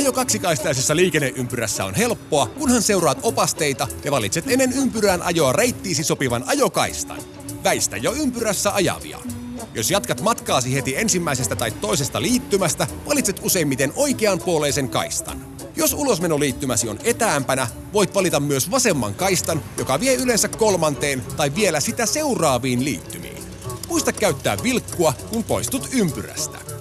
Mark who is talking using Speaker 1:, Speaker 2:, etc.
Speaker 1: Ajo kaksikaistaisessa liikenneympyrässä on helppoa, kunhan seuraat opasteita ja valitset ennen ympyrään ajoa reittiisi sopivan ajokaistan. Väistä jo ympyrässä ajavia. Jos jatkat matkaasi heti ensimmäisestä tai toisesta liittymästä, valitset useimmiten oikeanpuoleisen kaistan. Jos ulosmenoliittymäsi on etäämpänä, voit valita myös vasemman kaistan, joka vie yleensä kolmanteen tai vielä sitä seuraaviin liittymiin. Muista käyttää vilkkua, kun poistut ympyrästä.